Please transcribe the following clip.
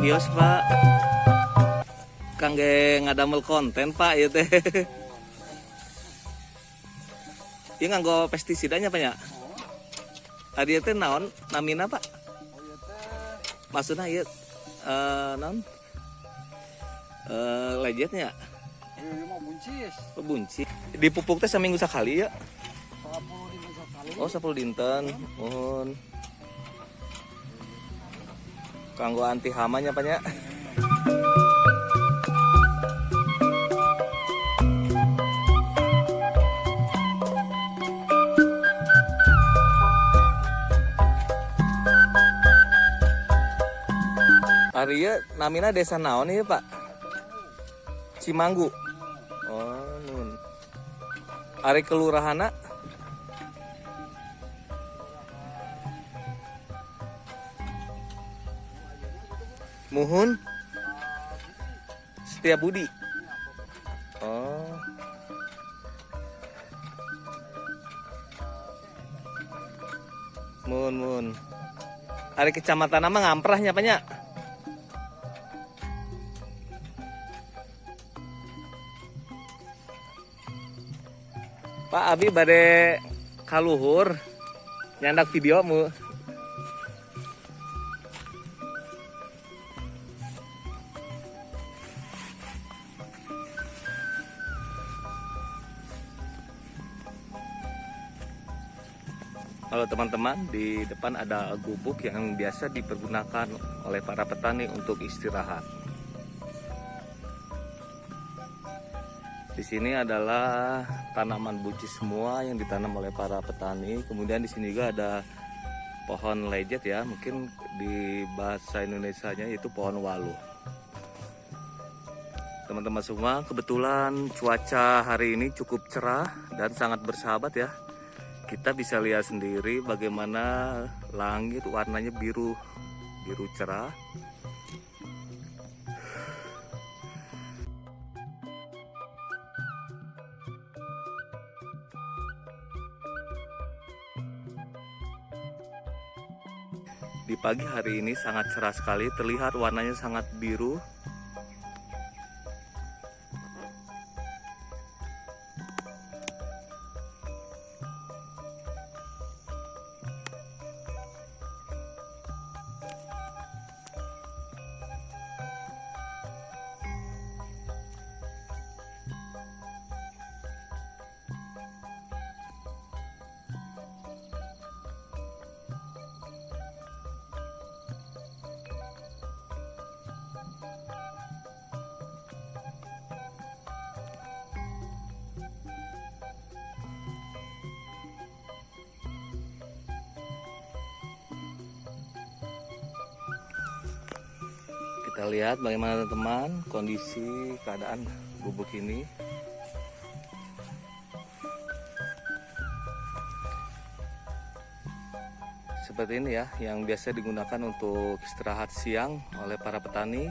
Bios pak. Kangge ngadamel konten pak ya teh. Iya nganggo pestisidanya pak ya Tadi teh naon? Namina pak? Maksudnya iya eh naon? Eh lejetnya buncis. Oh, bunci dipupuk teh seminggu sekali ya? 45 kali. oh 10 dinten. Mohon kanggo anti hamanya pak ya namina desa naon ya pak? Cimanggu. Oh nun. Ari kelurahana Muhun Setia Budi. Oh. Mun Ari kecamatan nama ngamprahnya banyak Pak Abi bade kaluhur nyandak videomu Halo teman-teman, di depan ada gubuk yang biasa dipergunakan oleh para petani untuk istirahat. Di sini adalah tanaman bucis semua yang ditanam oleh para petani. Kemudian di sini juga ada pohon lejet ya, mungkin di bahasa Indonesianya itu pohon walu. Teman-teman semua, kebetulan cuaca hari ini cukup cerah dan sangat bersahabat ya. Kita bisa lihat sendiri bagaimana langit warnanya biru biru cerah. Di pagi hari ini sangat cerah sekali terlihat warnanya sangat biru Kita lihat bagaimana teman-teman kondisi keadaan gubuk ini. Seperti ini ya, yang biasa digunakan untuk istirahat siang oleh para petani